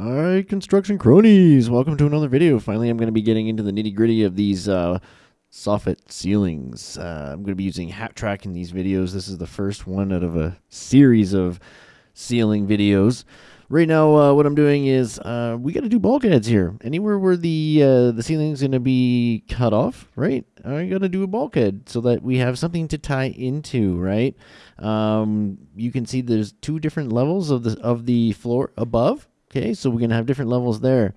Alright, construction cronies, welcome to another video. Finally, I'm going to be getting into the nitty gritty of these uh, soffit ceilings. Uh, I'm going to be using HatTrack in these videos. This is the first one out of a series of ceiling videos. Right now, uh, what I'm doing is uh, we got to do bulkheads here. Anywhere where the uh, the ceiling's going to be cut off, right? I got to do a bulkhead so that we have something to tie into, right? Um, you can see there's two different levels of the of the floor above Okay, so we're going to have different levels there.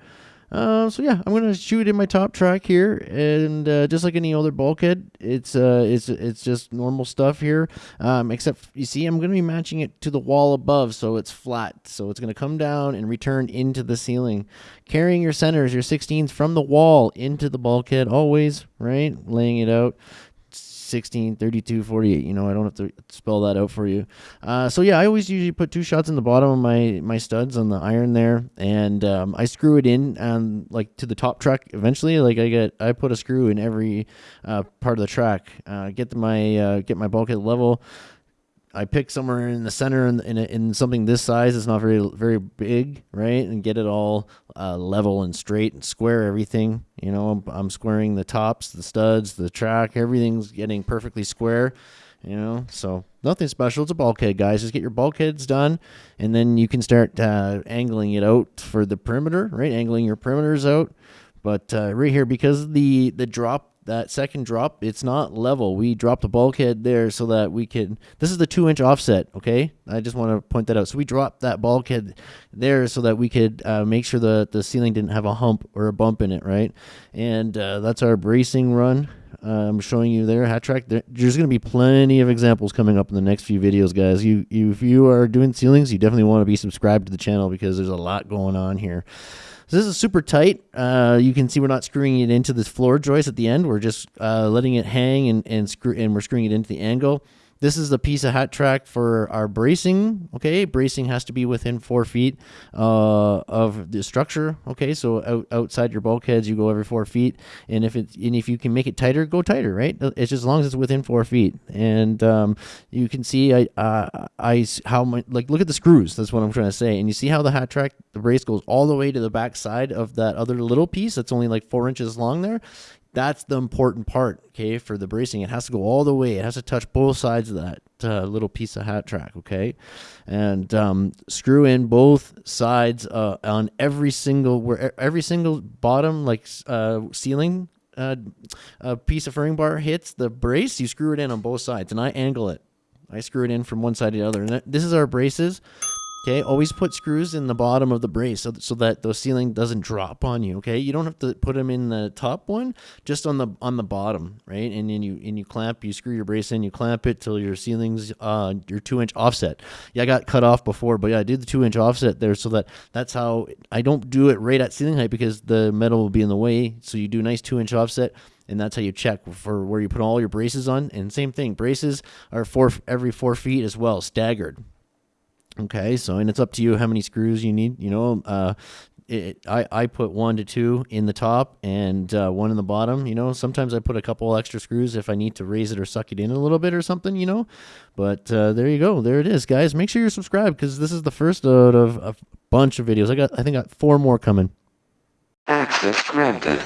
Uh, so yeah, I'm gonna shoot in my top track here, and uh, just like any other bulkhead, it's uh, it's it's just normal stuff here. Um, except you see, I'm gonna be matching it to the wall above, so it's flat. So it's gonna come down and return into the ceiling, carrying your centers, your 16s from the wall into the bulkhead, always right, laying it out. 16, 32, 48. You know, I don't have to spell that out for you. Uh, so yeah, I always usually put two shots in the bottom of my my studs on the iron there, and um, I screw it in and like to the top track. Eventually, like I get I put a screw in every uh, part of the track. Uh, get my uh, get my bulkhead level. I pick somewhere in the center in, in, in something this size. It's not very very big, right? And get it all uh, level and straight and square everything. You know, I'm, I'm, squaring the tops, the studs, the track. Everything's getting perfectly square. You know, so nothing special. It's a bulkhead, guys. Just get your bulkheads done, and then you can start uh, angling it out for the perimeter, right? Angling your perimeters out. But uh, right here, because the the drop that second drop, it's not level. We dropped the bulkhead there so that we can, this is the two inch offset, okay? I just want to point that out. So we dropped that bulkhead there so that we could uh, make sure the, the ceiling didn't have a hump or a bump in it, right? And uh, that's our bracing run. I'm showing you there, HatTrack. There, there's going to be plenty of examples coming up in the next few videos, guys. You, you, if you are doing ceilings, you definitely want to be subscribed to the channel because there's a lot going on here. So this is super tight. Uh, you can see we're not screwing it into this floor joist at the end. We're just uh, letting it hang and, and, screw, and we're screwing it into the angle. This is the piece of hat track for our bracing. Okay, bracing has to be within four feet uh, of the structure. Okay, so out, outside your bulkheads, you go every four feet, and if it and if you can make it tighter, go tighter. Right? It's just as long as it's within four feet, and um, you can see I uh, I how my like look at the screws. That's what I'm trying to say, and you see how the hat track the brace goes all the way to the back side of that other little piece that's only like four inches long there that's the important part, okay, for the bracing. It has to go all the way. It has to touch both sides of that uh, little piece of hat track, okay? And um, screw in both sides uh, on every single, where every single bottom, like uh, ceiling uh, piece of furring bar hits the brace, you screw it in on both sides. And I angle it. I screw it in from one side to the other. And this is our braces. Okay, always put screws in the bottom of the brace so, so that the ceiling doesn't drop on you. Okay, you don't have to put them in the top one, just on the on the bottom, right? And then you and you clamp, you screw your brace in, you clamp it till your ceiling's uh your two inch offset. Yeah, I got cut off before, but yeah, I did the two inch offset there so that that's how I don't do it right at ceiling height because the metal will be in the way. So you do nice two inch offset and that's how you check for where you put all your braces on. And same thing, braces are four every four feet as well, staggered. Okay, so and it's up to you how many screws you need. You know, uh, it, I I put one to two in the top and uh, one in the bottom. You know, sometimes I put a couple extra screws if I need to raise it or suck it in a little bit or something. You know, but uh, there you go, there it is, guys. Make sure you're subscribed because this is the first out of a bunch of videos. I got I think I got four more coming. Access granted.